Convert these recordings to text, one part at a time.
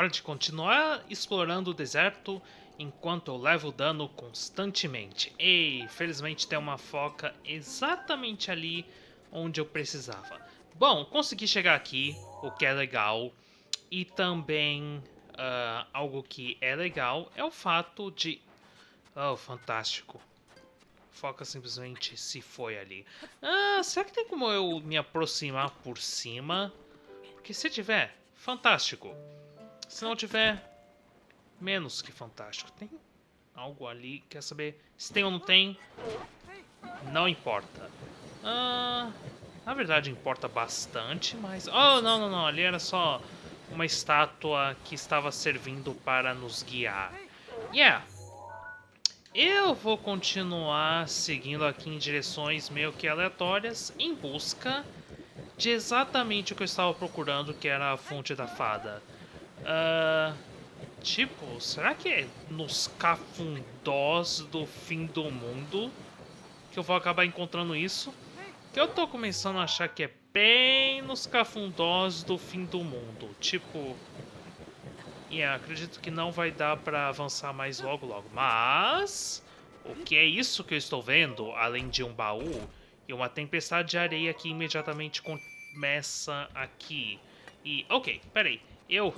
Hora de continuar explorando o deserto enquanto eu levo dano constantemente. Ei, felizmente tem uma foca exatamente ali onde eu precisava. Bom, consegui chegar aqui, o que é legal. E também uh, algo que é legal é o fato de... Oh, fantástico. Foca simplesmente se foi ali. Ah, será que tem como eu me aproximar por cima? Porque se tiver, fantástico. Se não tiver, menos que fantástico. Tem algo ali, quer saber? Se tem ou não tem, não importa. Ah, na verdade importa bastante, mas... Oh, não, não, não, ali era só uma estátua que estava servindo para nos guiar. Yeah, eu vou continuar seguindo aqui em direções meio que aleatórias em busca de exatamente o que eu estava procurando, que era a fonte da fada. Uh, tipo, será que é nos cafundós do fim do mundo que eu vou acabar encontrando isso? Que eu tô começando a achar que é bem nos cafundós do fim do mundo. Tipo, Yeah, acredito que não vai dar pra avançar mais logo logo. Mas... O que é isso que eu estou vendo, além de um baú e uma tempestade de areia que imediatamente começa aqui? E... Ok, peraí. Eu...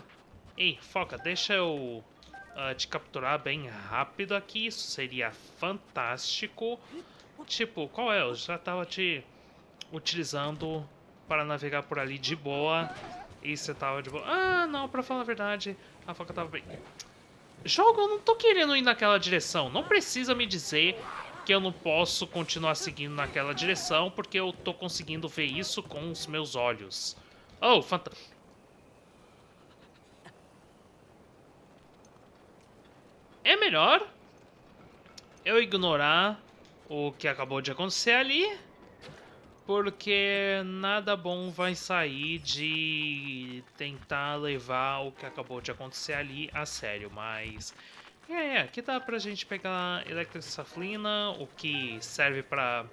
Ei, foca, deixa eu uh, te capturar bem rápido aqui. Isso seria fantástico. Tipo, qual é? Eu já tava te utilizando para navegar por ali de boa. E você tava de boa. Ah, não, pra falar a verdade, a faca tava bem. Jogo, eu não tô querendo ir naquela direção. Não precisa me dizer que eu não posso continuar seguindo naquela direção, porque eu tô conseguindo ver isso com os meus olhos. Oh, fantástico. É melhor eu ignorar o que acabou de acontecer ali porque nada bom vai sair de tentar levar o que acabou de acontecer ali a sério, mas... É, aqui dá pra gente pegar Electrosaflina, o que serve pra...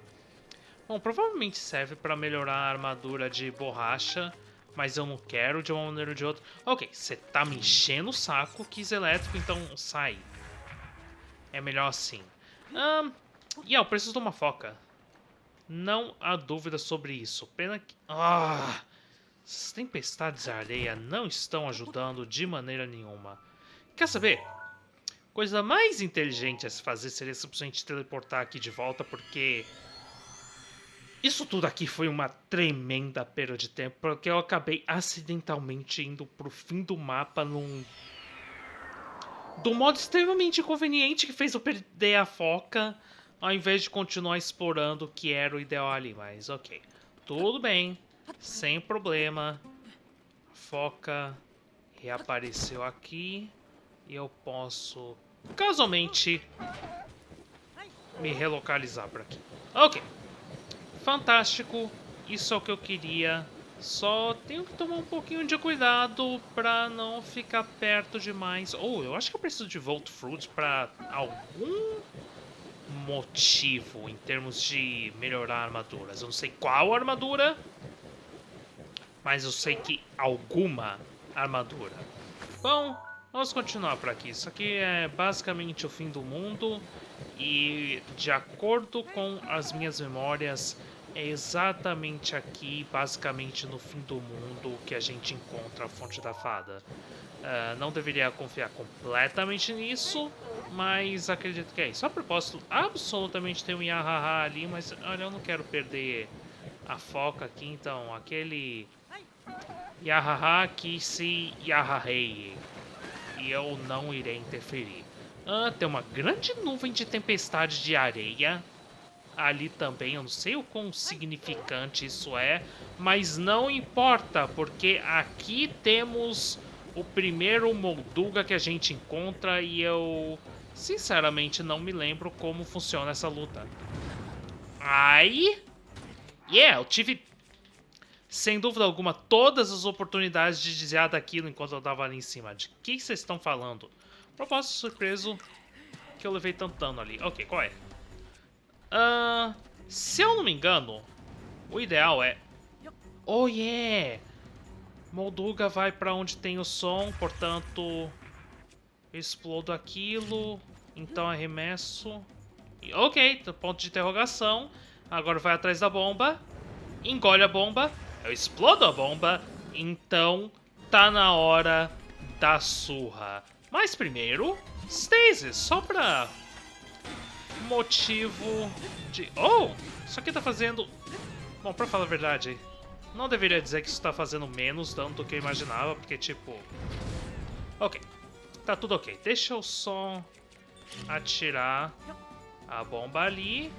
Bom, provavelmente serve pra melhorar a armadura de borracha, mas eu não quero de uma maneira ou de outra. Ok, você tá me enchendo o saco, quis elétrico, então sai. É melhor assim. Um, e yeah, eu preciso de uma foca. Não há dúvida sobre isso. Pena que... Ah! Tempestades de areia não estão ajudando de maneira nenhuma. Quer saber? Coisa mais inteligente a se fazer seria simplesmente teleportar aqui de volta, porque... Isso tudo aqui foi uma tremenda perda de tempo, porque eu acabei acidentalmente indo pro fim do mapa num... Do modo extremamente inconveniente que fez eu perder a foca ao invés de continuar explorando o que era o ideal ali. Mas ok, tudo bem, sem problema. Foca reapareceu aqui e eu posso casualmente me relocalizar por aqui. Ok, fantástico, isso é o que eu queria. Só tenho que tomar um pouquinho de cuidado para não ficar perto demais. Ou oh, eu acho que eu preciso de Volt Fruit para algum motivo em termos de melhorar armaduras. Eu não sei qual armadura, mas eu sei que alguma armadura. Bom, vamos continuar por aqui. Isso aqui é basicamente o fim do mundo e de acordo com as minhas memórias, é exatamente aqui, basicamente no fim do mundo, que a gente encontra a Fonte da Fada. Uh, não deveria confiar completamente nisso, mas acredito que é isso. A propósito, absolutamente tem um Yahaha ali, mas olha, eu não quero perder a foca aqui, então aquele Yahaha que se Yahahei. E eu não irei interferir. Ah, tem uma grande nuvem de tempestade de areia ali também. Eu não sei o quão significante isso é, mas não importa, porque aqui temos o primeiro Molduga que a gente encontra e eu sinceramente não me lembro como funciona essa luta. Aí, yeah, eu tive sem dúvida alguma todas as oportunidades de desviar daquilo enquanto eu tava ali em cima. De que vocês estão falando? Propósito surpreso que eu levei tanto dano ali. Ok, qual é? Uh, se eu não me engano, o ideal é... Oh, yeah! Molduga vai para onde tem o som, portanto... Explodo aquilo, então arremesso... Ok, ponto de interrogação. Agora vai atrás da bomba, engole a bomba, eu explodo a bomba, então tá na hora da surra. Mas primeiro, Stasis, só pra motivo de... Oh, isso aqui tá fazendo... Bom, pra falar a verdade, não deveria dizer que isso tá fazendo menos dano do que eu imaginava, porque tipo... Ok, tá tudo ok. Deixa eu só atirar a bomba ali.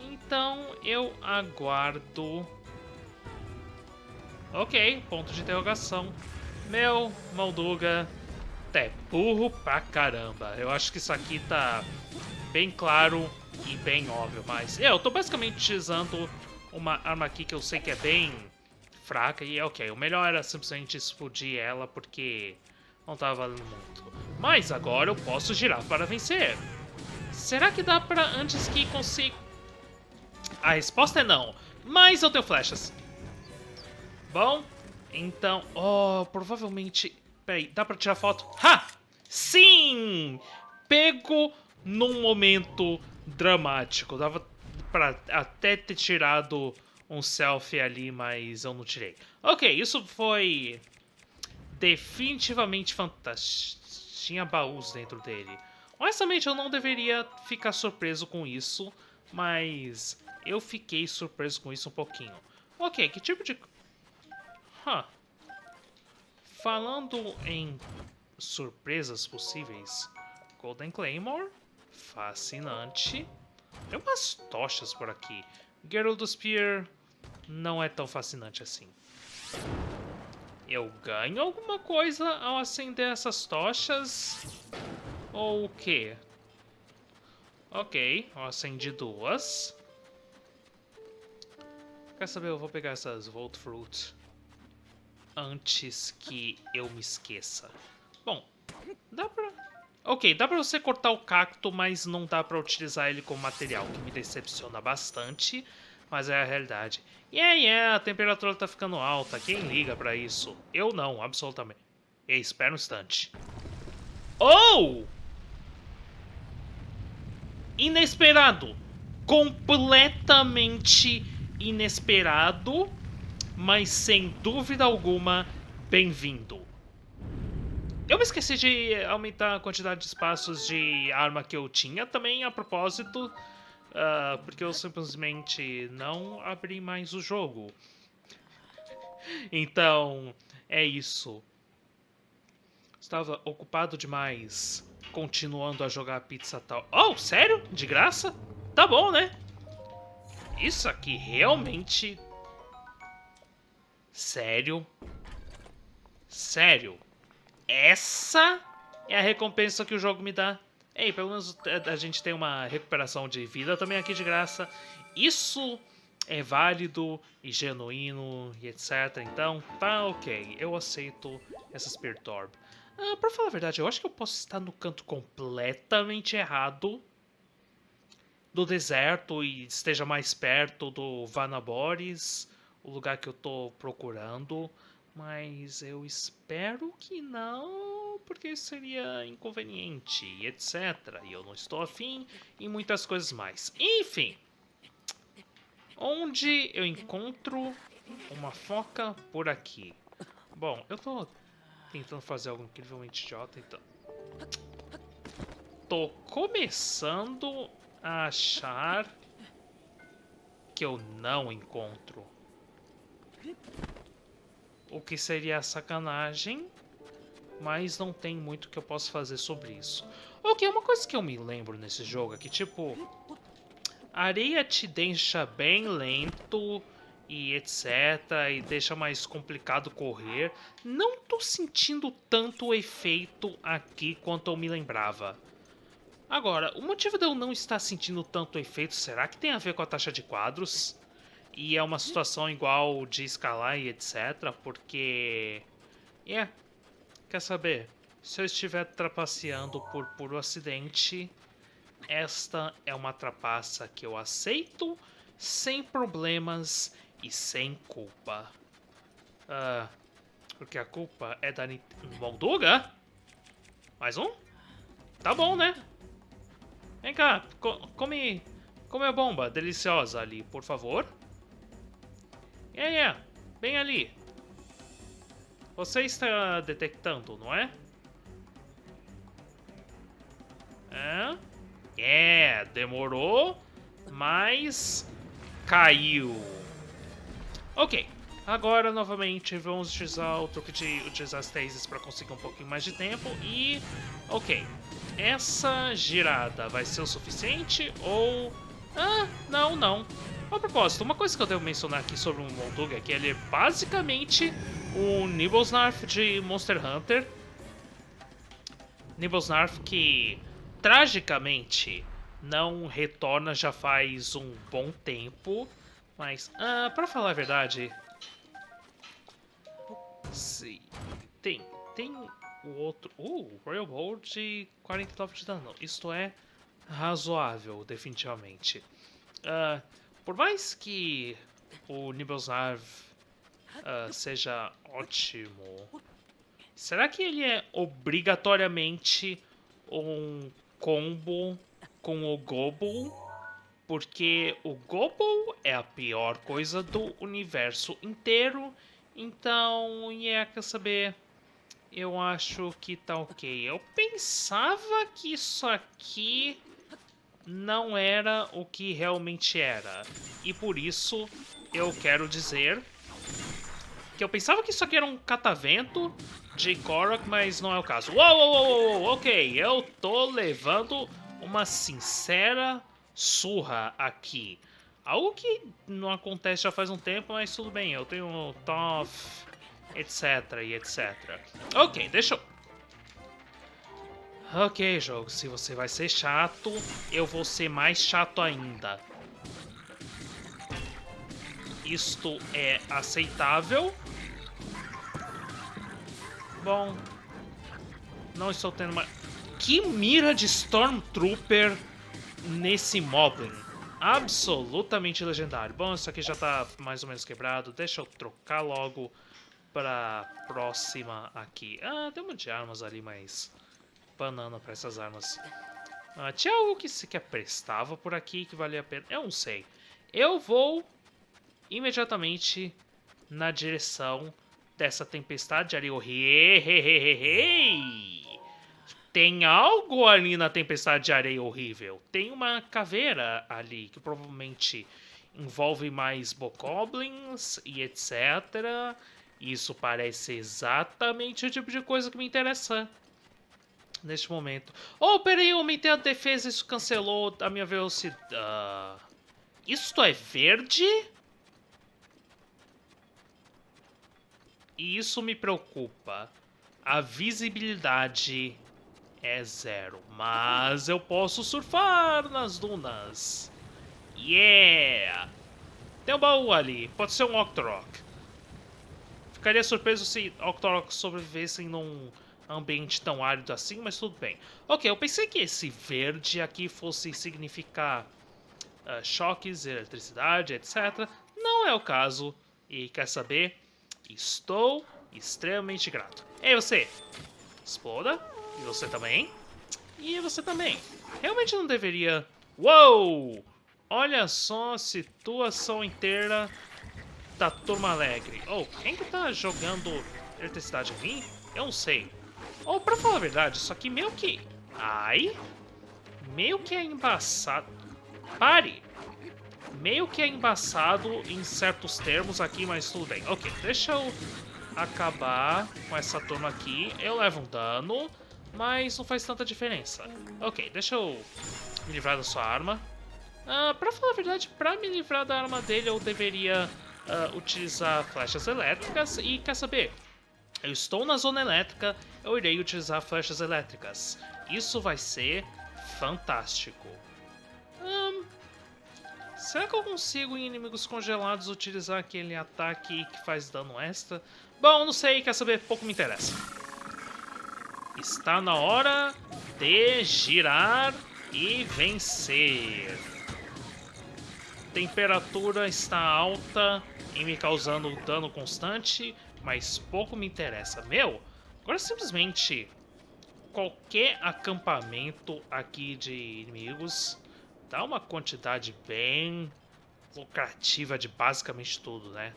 Então eu aguardo... Ok, ponto de interrogação. Meu, Malduga, é burro pra caramba. Eu acho que isso aqui tá bem claro e bem óbvio, mas... É, eu tô basicamente usando uma arma aqui que eu sei que é bem fraca e é ok. O melhor era simplesmente explodir ela porque não tava valendo muito. Mas agora eu posso girar para vencer. Será que dá pra antes que consiga... A resposta é não, mas eu tenho flechas. Bom, então... Oh, provavelmente... Peraí, dá pra tirar foto? Ha! Sim! Pego num momento dramático. Dava pra até ter tirado um selfie ali, mas eu não tirei. Ok, isso foi definitivamente fantástico. Tinha baús dentro dele. Honestamente, eu não deveria ficar surpreso com isso, mas eu fiquei surpreso com isso um pouquinho. Ok, que tipo de... Huh. Falando em surpresas possíveis, Golden Claymore, fascinante. Tem umas tochas por aqui. Geralt Spear não é tão fascinante assim. Eu ganho alguma coisa ao acender essas tochas? Ou o quê? Ok, eu acendi duas. Quer saber, eu vou pegar essas Volt Fruit antes que eu me esqueça. Bom, dá pra... Ok, dá pra você cortar o cacto, mas não dá pra utilizar ele como material, que me decepciona bastante mas é a realidade. E yeah, yeah, a temperatura tá ficando alta, quem liga pra isso? Eu não, absolutamente. E espera um instante. Oh! Inesperado! Completamente inesperado, mas sem dúvida alguma, bem-vindo. Eu me esqueci de aumentar a quantidade de espaços de arma que eu tinha também, a propósito. Uh, porque eu simplesmente não abri mais o jogo. Então, é isso. Estava ocupado demais continuando a jogar pizza tal. Oh, sério? De graça? Tá bom, né? Isso aqui realmente... Sério? Sério? Essa é a recompensa que o jogo me dá? Ei, pelo menos a gente tem uma recuperação de vida também aqui de graça. Isso é válido e genuíno e etc. Então, tá ok. Eu aceito essa Spirit Orb. Ah, pra falar a verdade, eu acho que eu posso estar no canto completamente errado do deserto e esteja mais perto do Vanaboris, o lugar que eu tô procurando. Mas eu espero que não porque seria inconveniente, etc. E eu não estou afim e muitas coisas mais. Enfim, onde eu encontro uma foca por aqui? Bom, eu tô tentando fazer algo incrivelmente idiota, então... Tô começando a achar que eu não encontro. O que seria sacanagem mas não tem muito que eu possa fazer sobre isso. Ok, uma coisa que eu me lembro nesse jogo é que, tipo, areia te deixa bem lento e etc, e deixa mais complicado correr. Não tô sentindo tanto o efeito aqui quanto eu me lembrava. Agora, o motivo de eu não estar sentindo tanto efeito, será que tem a ver com a taxa de quadros? E é uma situação igual de escalar e etc, porque... É, yeah, Quer saber? Se eu estiver trapaceando por puro acidente, esta é uma trapaça que eu aceito sem problemas e sem culpa. Uh, Porque a culpa é da Molduga? Mais um? Tá bom, né? Vem cá, co come, come a bomba deliciosa ali, por favor. É, é, bem ali. Você está detectando, não é? É, é demorou, mas caiu. Ok, agora novamente vamos utilizar o truque de utilizar as tases para conseguir um pouquinho mais de tempo e... Ok, essa girada vai ser o suficiente ou... Ah, não, não. A propósito, uma coisa que eu devo mencionar aqui sobre o Molduga é que ele é basicamente o Nibblesnarf de Monster Hunter. Nibblesnarf que, tragicamente, não retorna já faz um bom tempo. Mas, ah, pra falar a verdade... Sim, tem, tem o outro... Uh, Royal Bolt de 49 de dano. Isto é razoável, definitivamente. Uh, por mais que o Nibelzarv uh, seja ótimo, será que ele é obrigatoriamente um combo com o Gobble? Porque o Gobble é a pior coisa do universo inteiro. Então, yeah, quer saber? Eu acho que tá ok. Eu pensava que isso aqui não era o que realmente era. E por isso eu quero dizer que eu pensava que isso aqui era um catavento de Korok, mas não é o caso. Uou, uou, uou, uou, ok, eu tô levando uma sincera surra aqui. Algo que não acontece já faz um tempo, mas tudo bem, eu tenho Toff, etc e etc. Ok, deixa eu Ok, jogo, se você vai ser chato, eu vou ser mais chato ainda. Isto é aceitável. Bom, não estou tendo mais... Que mira de Stormtrooper nesse Moblin. Absolutamente legendário. Bom, isso aqui já está mais ou menos quebrado. Deixa eu trocar logo para próxima aqui. Ah, tem um monte de armas ali, mas banana para essas armas. Ah, tinha algo que sequer prestava por aqui que valia a pena. Eu não sei. Eu vou imediatamente na direção dessa tempestade de areia Tem algo ali na tempestade de areia horrível. Tem uma caveira ali que provavelmente envolve mais bokoblins e etc. Isso parece exatamente o tipo de coisa que me interessa neste momento. Oh, peraí, eu aumentei a defesa, isso cancelou a minha velocidade. Isto é verde? E isso me preocupa. A visibilidade é zero, mas eu posso surfar nas dunas. Yeah! Tem um baú ali, pode ser um Octorok. Ficaria surpreso se Octorok sobrevivessem num ambiente tão árido assim, mas tudo bem. Ok, eu pensei que esse verde aqui fosse significar uh, choques, eletricidade, etc. Não é o caso. E quer saber? Estou extremamente grato. Ei, você! Exploda. E você também. E você também. Realmente não deveria... Uou! Olha só a situação inteira da turma alegre. Oh, quem que tá jogando eletricidade em mim? Eu não sei. Ou, pra falar a verdade, isso aqui meio que... Ai... Meio que é embaçado... Pare! Meio que é embaçado em certos termos aqui, mas tudo bem. Ok, deixa eu acabar com essa turma aqui. Eu levo um dano, mas não faz tanta diferença. Ok, deixa eu me livrar da sua arma. Uh, pra falar a verdade, pra me livrar da arma dele, eu deveria uh, utilizar flechas elétricas. E quer saber? Eu estou na zona elétrica, eu irei utilizar flechas elétricas. Isso vai ser fantástico. Hum, será que eu consigo em inimigos congelados utilizar aquele ataque que faz dano extra? Bom, não sei, quer saber? Pouco me interessa. Está na hora de girar e vencer. Temperatura está alta e me causando dano constante mas pouco me interessa. Meu, agora simplesmente qualquer acampamento aqui de inimigos dá uma quantidade bem lucrativa de basicamente tudo, né?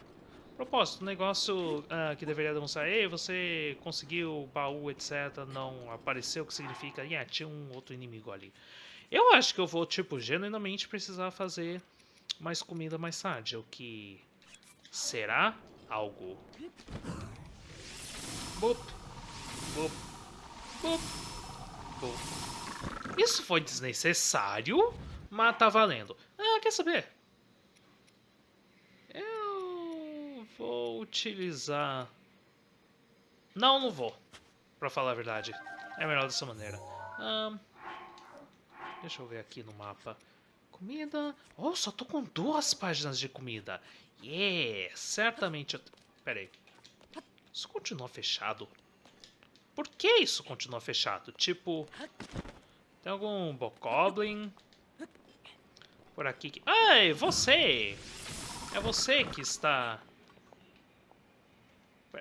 Propósito, um negócio uh, que deveria demonstrar, ei, você conseguiu o baú, etc, não apareceu, o que significa, yeah, tinha um outro inimigo ali. Eu acho que eu vou, tipo, genuinamente precisar fazer mais comida mais tarde, o que será algo. Boop, boop, boop, boop. Isso foi desnecessário, mas tá valendo. Ah, quer saber? Eu vou utilizar... Não, não vou. Pra falar a verdade. É melhor dessa maneira. Um, deixa eu ver aqui no mapa. Comida... Oh, só tô com duas páginas de comida. Yeah, certamente... Eu... Pera aí. Isso continua fechado? Por que isso continua fechado? Tipo... Tem algum Bokoblin? Por aqui que... Ai, você! É você que está...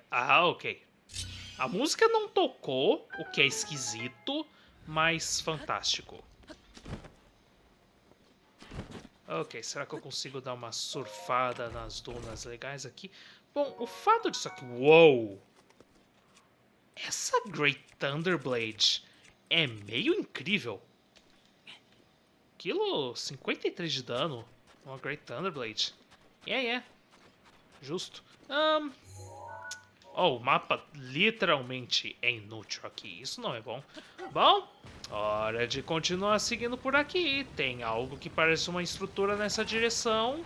Ah, ok. A música não tocou, o que é esquisito, mas fantástico. Ok, será que eu consigo dar uma surfada nas dunas legais aqui? Bom, o fato disso aqui... Uou! Essa Great Thunderblade é meio incrível. Quilo 53 de dano. Uma Great Thunderblade. É, yeah, é. Yeah. Justo. Um... Oh, o mapa literalmente é inútil aqui. Isso não é bom. Bom, Hora de continuar seguindo por aqui. Tem algo que parece uma estrutura nessa direção.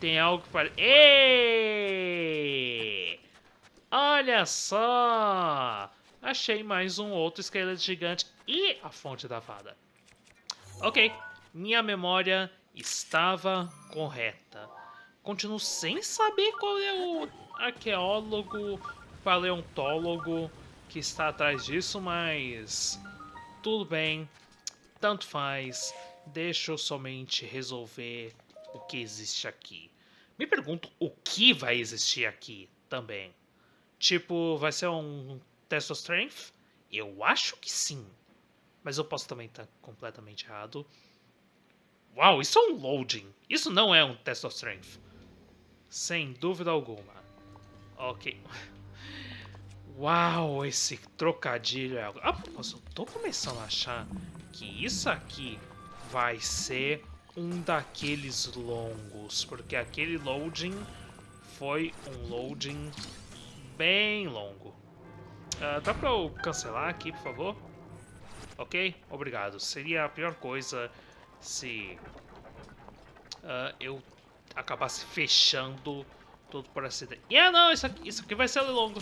Tem algo que parece... Ei! Olha só! Achei mais um outro esqueleto gigante e a fonte da fada. Ok, minha memória estava correta. Continuo sem saber qual é o arqueólogo, paleontólogo que está atrás disso, mas tudo bem, tanto faz, deixa eu somente resolver o que existe aqui. Me pergunto o que vai existir aqui também. Tipo, vai ser um test of strength? Eu acho que sim. Mas eu posso também estar completamente errado. Uau, isso é um loading. Isso não é um test of strength. Sem dúvida alguma. Ok. Uau, esse trocadilho é algo... Ah, eu tô começando a achar que isso aqui vai ser um daqueles longos, porque aquele loading foi um loading bem longo. Uh, dá pra eu cancelar aqui, por favor? Ok? Obrigado. Seria a pior coisa se uh, eu acabasse fechando tudo por acidente. Yeah, não, isso aqui, isso aqui vai ser longo.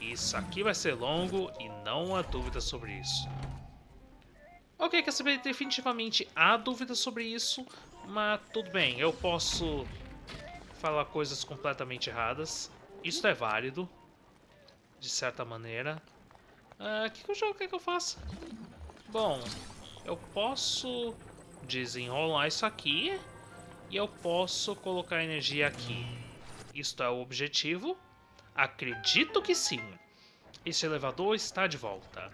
Isso aqui vai ser longo e não há dúvida sobre isso. Ok, quer saber? Definitivamente há dúvida sobre isso, mas tudo bem, eu posso falar coisas completamente erradas. Isso é válido, de certa maneira. O uh, que, que jogo? O que, eu faço? Bom, eu posso desenrolar isso aqui e eu posso colocar energia aqui. Isto é o objetivo. Acredito que sim. Este elevador está de volta.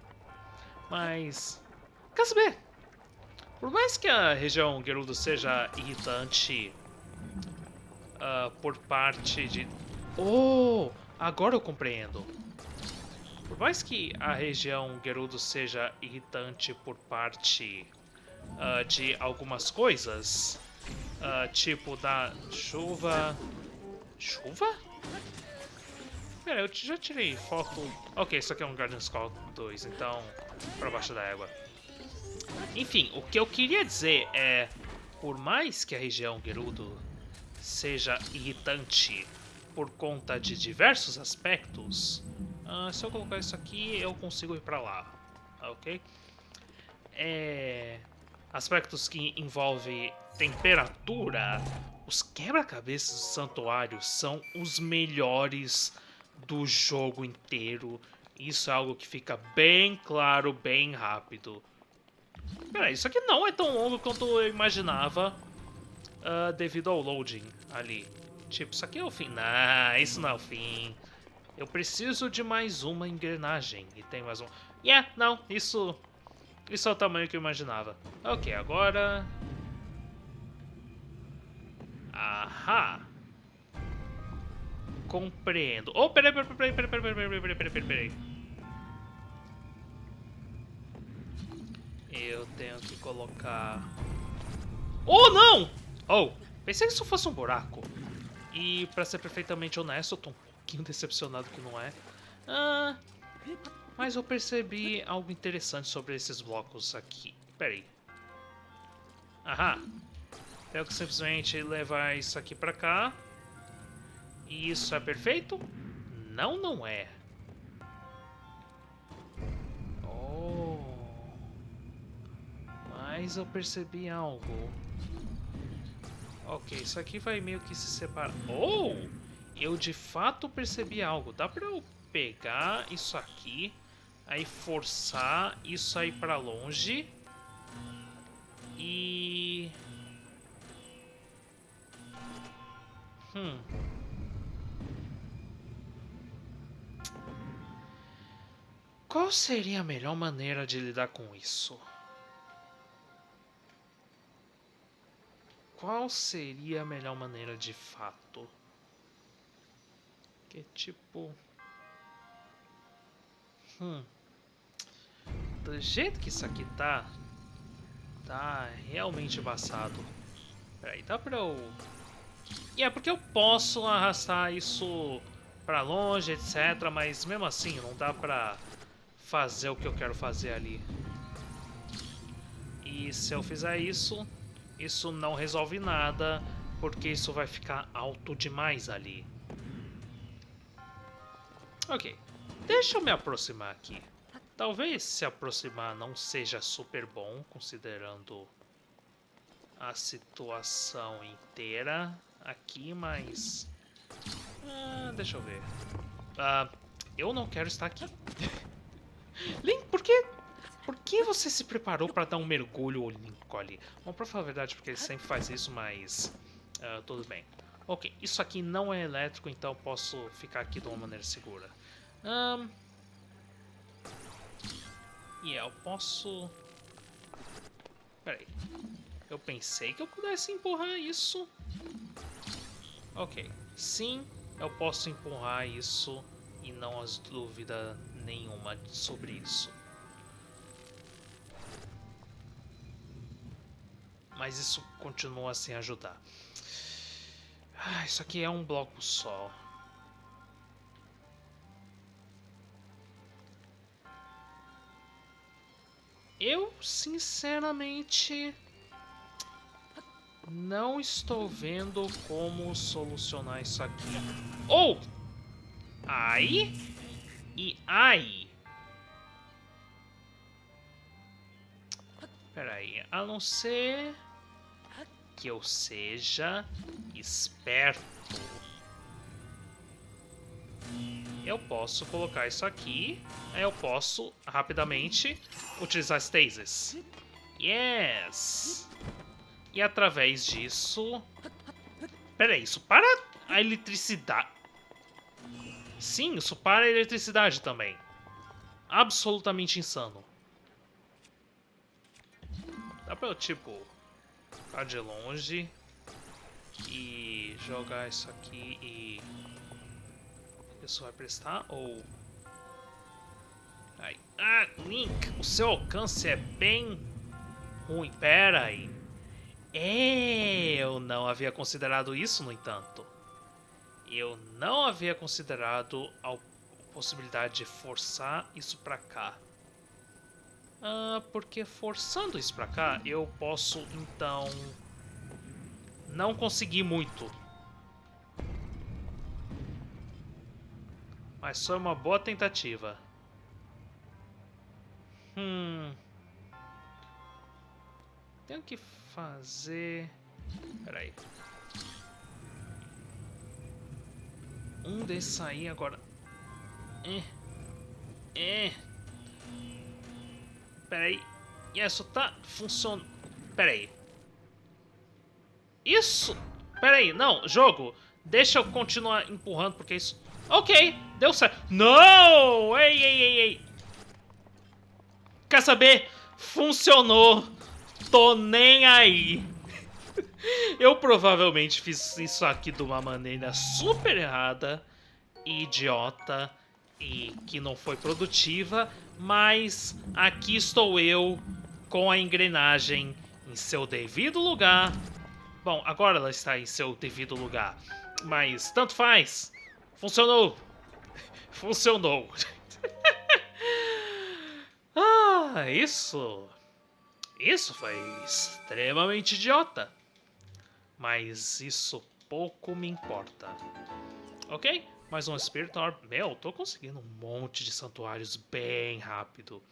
Mas... Quer saber? Por mais que a região Gerudo seja irritante uh, por parte de... Oh! Agora eu compreendo. Por mais que a região Gerudo seja irritante por parte uh, de algumas coisas, uh, tipo da chuva... Chuva? Pera, eu já tirei foto... Ok, isso aqui é um Garden Skull 2, então... Pra baixo da água. Enfim, o que eu queria dizer é... Por mais que a região Gerudo seja irritante por conta de diversos aspectos, uh, se eu colocar isso aqui, eu consigo ir pra lá, ok? É... Aspectos que envolvem temperatura, os quebra-cabeças do santuário são os melhores do jogo inteiro. Isso é algo que fica bem claro, bem rápido. Peraí, isso aqui não é tão longo quanto eu imaginava uh, devido ao loading ali. Tipo, isso aqui é o fim. Não, isso não é o fim. Eu preciso de mais uma engrenagem. E tem mais um... Yeah, não, isso... Isso é o tamanho que eu imaginava. Ok, agora... Ahá. Compreendo. Oh, peraí, peraí, peraí, peraí, peraí, peraí, peraí, peraí, peraí, peraí. Eu tenho que colocar... Oh, não! Oh, pensei que isso fosse um buraco. E, pra ser perfeitamente honesto, eu tô um pouquinho decepcionado que não é. Ah, mas eu percebi algo interessante sobre esses blocos aqui. Peraí. Aham. Tenho que simplesmente levar isso aqui pra cá. E isso é perfeito? Não, não é. Oh. Mas eu percebi algo. Ok, isso aqui vai meio que se separar. Oh! Eu de fato percebi algo. Dá pra eu pegar isso aqui, aí forçar isso aí pra longe. E... Hum. Qual seria a melhor maneira de lidar com isso? Qual seria a melhor maneira de fato? Que tipo... Hum. Do jeito que isso aqui tá... Tá realmente embaçado. Peraí, dá pra eu... E é porque eu posso arrastar isso pra longe, etc. Mas mesmo assim, não dá pra fazer o que eu quero fazer ali. E se eu fizer isso, isso não resolve nada, porque isso vai ficar alto demais ali. Ok, deixa eu me aproximar aqui. Talvez se aproximar não seja super bom, considerando a situação inteira aqui, mas... Ah, deixa eu ver. Ah, eu não quero estar aqui. Link, por que... Por que você se preparou para dar um mergulho olímpico ali? Bom, pra falar a verdade, porque ele sempre faz isso, mas... Uh, tudo bem. Ok, isso aqui não é elétrico, então posso ficar aqui de uma maneira segura. Um... E yeah, eu posso... Peraí. Eu pensei que eu pudesse empurrar isso. Ok. Sim, eu posso empurrar isso e não há dúvida nenhuma sobre isso. Mas isso continua sem ajudar. Ah, isso aqui é um bloco só. Eu, sinceramente, não estou vendo como solucionar isso aqui. Ou! Oh! Aí e aí. Peraí, a não ser que eu seja esperto. Eu posso colocar isso aqui, aí eu posso rapidamente utilizar Stasis. Yes! E através disso... Peraí, isso para a eletricidade... Sim, isso para a eletricidade também. Absolutamente insano. Dá pra eu, tipo, de longe e jogar isso aqui e isso vai prestar ou... Ai. Ah, Link, o seu alcance é bem ruim. Pera aí. É, eu não havia considerado isso, no entanto eu não havia considerado a possibilidade de forçar isso pra cá. Ah, porque forçando isso pra cá, eu posso, então, não conseguir muito. Mas foi uma boa tentativa. Hum... Tenho que fazer... Peraí. Um desses aí agora. É. É. Pera aí. Isso tá funcionando. Pera aí. Isso. Pera aí. Não, jogo. Deixa eu continuar empurrando porque isso... Ok, deu certo. Não! Ei, ei, ei, ei. Quer saber? Funcionou. Tô nem aí. Eu provavelmente fiz isso aqui de uma maneira super errada, idiota e que não foi produtiva, mas aqui estou eu com a engrenagem em seu devido lugar. Bom, agora ela está em seu devido lugar, mas tanto faz. Funcionou. Funcionou. ah, isso. Isso foi extremamente idiota. Mas isso pouco me importa. Ok? Mais um Spirit Orb. Meu, tô conseguindo um monte de santuários bem rápido.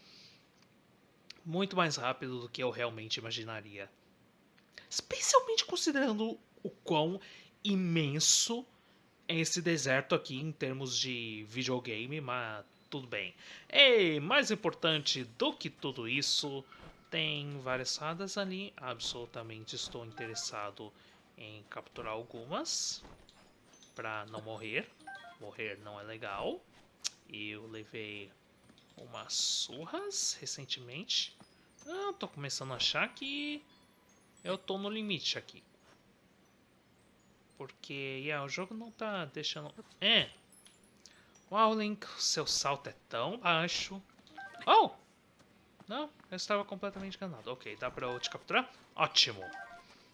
Muito mais rápido do que eu realmente imaginaria. Especialmente considerando o quão imenso esse deserto aqui em termos de videogame, mas tudo bem. E mais importante do que tudo isso, tem várias fadas ali. Absolutamente estou interessado em capturar algumas para não morrer. Morrer não é legal. Eu levei umas surras recentemente. Ah, tô começando a achar que eu tô no limite aqui. Porque yeah, o jogo não tá deixando... É. Uau, Link, seu salto é tão baixo. Oh! Não, eu estava completamente enganado. Ok, dá pra eu te capturar? Ótimo.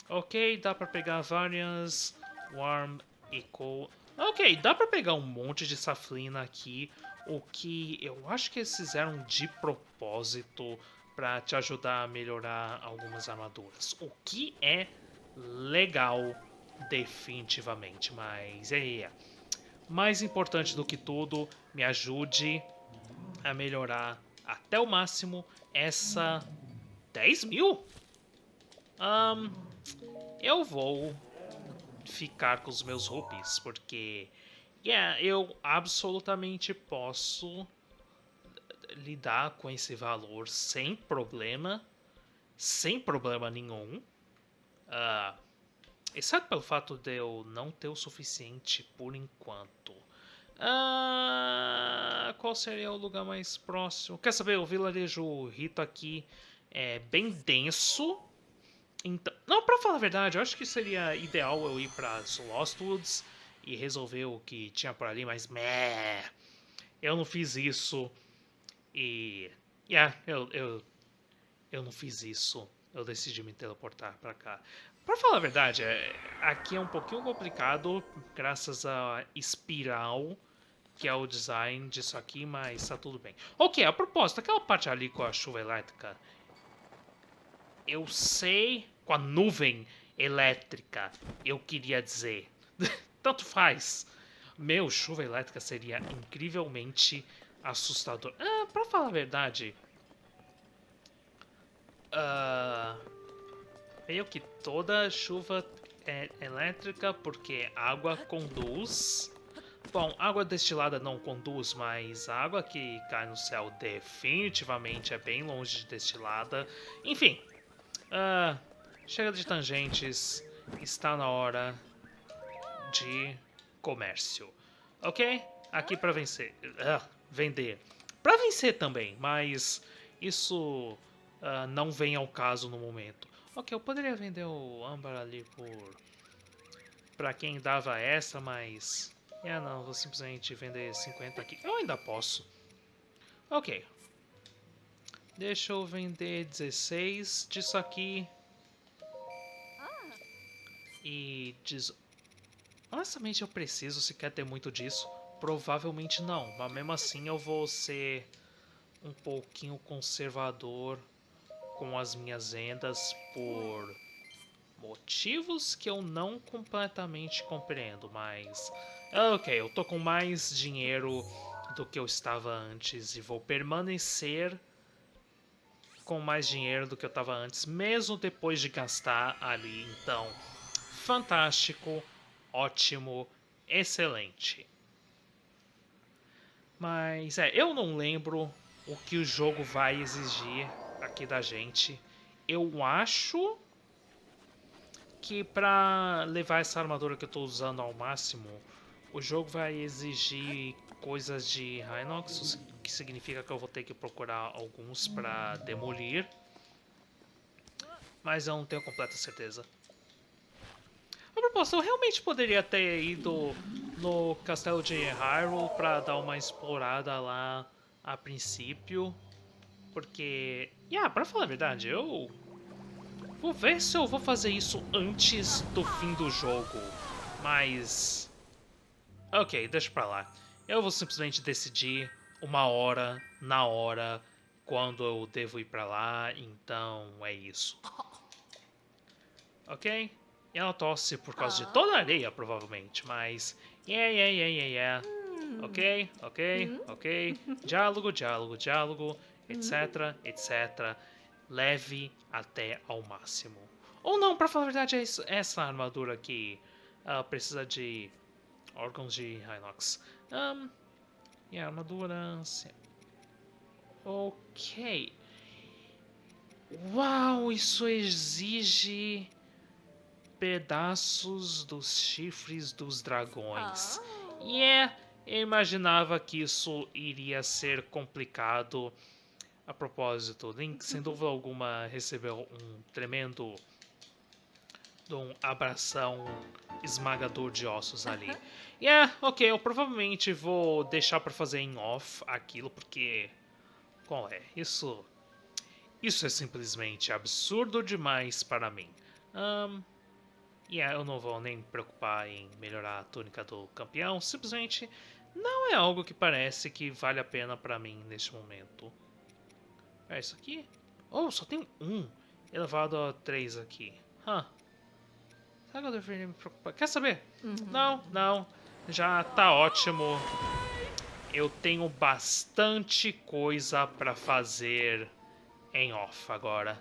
Ok, dá pra pegar várias... Warm Eco... Ok, dá pra pegar um monte de saflina aqui. O que eu acho que eles fizeram de propósito para te ajudar a melhorar algumas armaduras. O que é legal definitivamente, mas é, é. Mais importante do que tudo, me ajude a melhorar até o máximo essa 10 mil. Um, eu vou ficar com os meus rupees, porque yeah, eu absolutamente posso lidar com esse valor sem problema, sem problema nenhum. Uh, Exceto pelo fato de eu não ter o suficiente por enquanto. Ah, qual seria o lugar mais próximo? Quer saber? O vilarejo Rito aqui é bem denso. Então, não, pra falar a verdade, eu acho que seria ideal eu ir para Lostwoods e resolver o que tinha por ali, mas meh, eu não fiz isso. E. Yeah, eu, eu, eu não fiz isso. Eu decidi me teleportar para cá. Para falar a verdade, é, aqui é um pouquinho complicado, graças a espiral, que é o design disso aqui, mas tá tudo bem. Ok, a propósito, aquela parte ali com a chuva elétrica, eu sei, com a nuvem elétrica, eu queria dizer, tanto faz. Meu, chuva elétrica seria incrivelmente assustador. Ah, pra falar a verdade, uh, meio que toda chuva é elétrica porque água conduz. Bom, água destilada não conduz, mas a água que cai no céu definitivamente é bem longe de destilada. Enfim, uh, chega de tangentes, está na hora de comércio. Ok? Aqui para vencer. Uh, vender. Para vencer também, mas isso uh, não vem ao caso no momento. Ok, eu poderia vender o âmbar ali por... Pra quem dava essa, mas... É, não, vou simplesmente vender 50 aqui. Eu ainda posso. Ok. Deixa eu vender 16 disso aqui. E... Diz... Honestamente, eu preciso se quer ter muito disso. Provavelmente não, mas mesmo assim eu vou ser um pouquinho conservador com as minhas vendas por motivos que eu não completamente compreendo, mas ok, eu tô com mais dinheiro do que eu estava antes e vou permanecer com mais dinheiro do que eu estava antes, mesmo depois de gastar ali. Então, fantástico, ótimo, excelente. Mas é, eu não lembro o que o jogo vai exigir aqui da gente. Eu acho que para levar essa armadura que eu estou usando ao máximo, o jogo vai exigir coisas de Hinox, o que significa que eu vou ter que procurar alguns para demolir. Mas eu não tenho completa certeza. A propósito, eu realmente poderia ter ido no castelo de Hyrule para dar uma explorada lá a princípio. Porque, yeah, pra falar a verdade, eu vou ver se eu vou fazer isso antes do fim do jogo. Mas, ok, deixa pra lá. Eu vou simplesmente decidir uma hora, na hora, quando eu devo ir pra lá, então é isso. Ok? Ela tosse por causa de toda a areia, provavelmente, mas... Yeah, yeah, yeah, yeah, yeah. Ok, ok, ok. Diálogo, diálogo, diálogo, etc, etc. Leve até ao máximo. Ou não, pra falar a verdade, é essa armadura aqui uh, precisa de órgãos de Hinox. Um, e a armadura... Ok. Uau, isso exige pedaços dos chifres dos dragões. E yeah, eu imaginava que isso iria ser complicado. A propósito, Link, sem dúvida alguma, recebeu um tremendo um abração esmagador de ossos ali. E yeah, ok, eu provavelmente vou deixar para fazer em off aquilo, porque... Qual é? Isso... Isso é simplesmente absurdo demais para mim. Um, e yeah, eu não vou nem me preocupar em melhorar a túnica do campeão, simplesmente não é algo que parece que vale a pena para mim neste momento. É isso aqui? Oh, só tem um elevado a 3 aqui. Huh. Será que eu deveria me preocupar? Quer saber? Uhum. Não, não. Já tá ótimo. Eu tenho bastante coisa para fazer em off agora.